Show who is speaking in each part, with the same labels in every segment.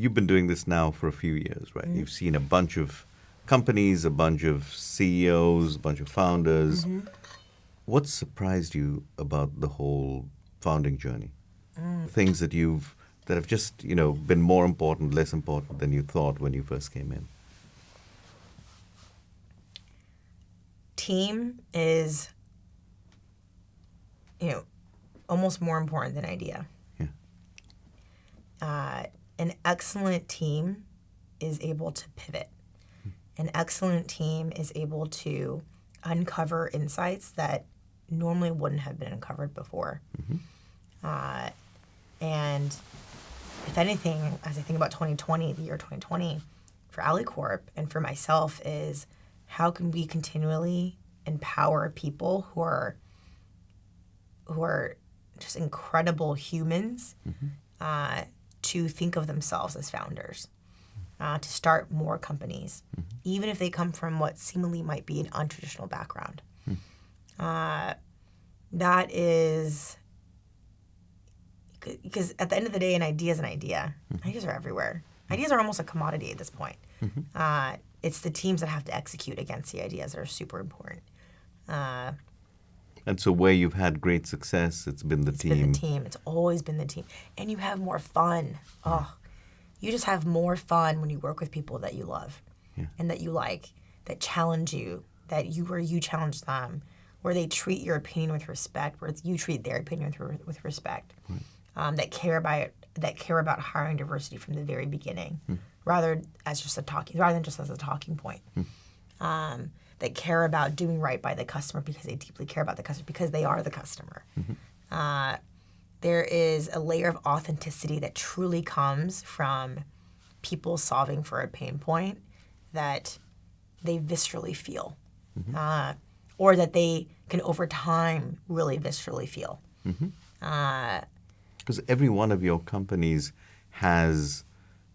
Speaker 1: you've been doing this now for a few years, right? Mm-hmm. You've seen a bunch of companies, a bunch of CEOs, a bunch of founders. Mm-hmm. What surprised you about the whole founding journey? Mm. Things that you've that have just you know been more important, less important than you thought when you first came in.
Speaker 2: Team is, you know, almost more important than idea.
Speaker 1: Yeah.
Speaker 2: Uh, an excellent team is able to pivot. An excellent team is able to uncover insights that normally wouldn't have been uncovered before. Uh, and if anything, as I think about 2020, the year 2020, for AlleyCorp and for myself, is how can we continually empower people who are who are just incredible humans uh, to think of themselves as founders, uh, to start more companies, even if they come from what seemingly might be an untraditional background. Uh, that is because at the end of the day, an idea is an idea. Ideas are everywhere. Ideas are almost a commodity at this point. Uh, it's the teams that have to execute against the ideas that are super important.
Speaker 1: And so where you've had great success, it's been the
Speaker 2: it's
Speaker 1: team.
Speaker 2: been the team. It's always been the team, and you have more fun. Oh, you just have more fun when you work with people that you love,
Speaker 1: Yeah.
Speaker 2: and that you like, that challenge you, that you where you challenge them, where they treat your opinion with respect, where you treat their opinion with, with respect, um, that care about that care about hiring diversity from the very beginning, rather as just a talking, rather than just as a talking point. Um, that care about doing right by the customer because they deeply care about the customer because they are the customer. Uh, there is a layer of authenticity that truly comes from people solving for a pain point that they viscerally feel, uh, or that they can over time really viscerally feel. Uh,
Speaker 1: Because every one of your companies has,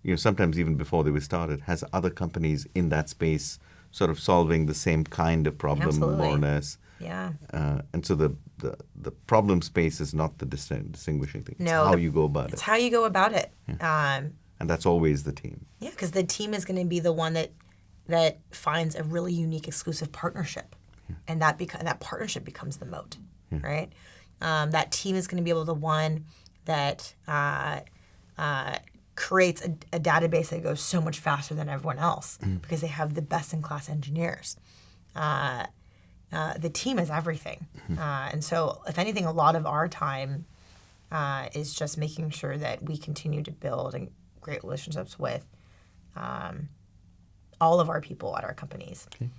Speaker 1: you know, sometimes even before they were started, has other companies in that space sort of solving the same kind of problem, more or less.
Speaker 2: yeah.
Speaker 1: Uh, and so the, the, the problem space is not the distin- distinguishing thing. It's
Speaker 2: No,
Speaker 1: how
Speaker 2: the-
Speaker 1: you go about
Speaker 2: It's
Speaker 1: it.
Speaker 2: It's how you go about it. Um,
Speaker 1: And that's always the team.
Speaker 2: Yeah, because the team is going to be the one that that finds a really unique exclusive partnership, and that beca- that partnership becomes the moat, right? Um, that team is going to be able to one that uh, uh, creates a, a database that goes so much faster than everyone else because they have the best in class engineers. Uh, uh, the team is everything, uh, and so if anything, a lot of our time uh, is just making sure that we continue to build and great relationships with um, all of our people at our companies.
Speaker 1: Okay.